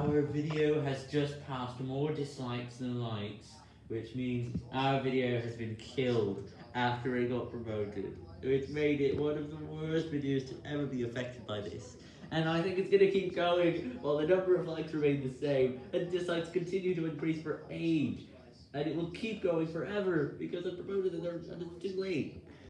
Our video has just passed more dislikes than likes, which means our video has been killed after it got promoted, which made it one of the worst videos to ever be affected by this. And I think it's gonna keep going while the number of likes remain the same, and dislikes continue to increase for age. And it will keep going forever because I promoted it and it's too late.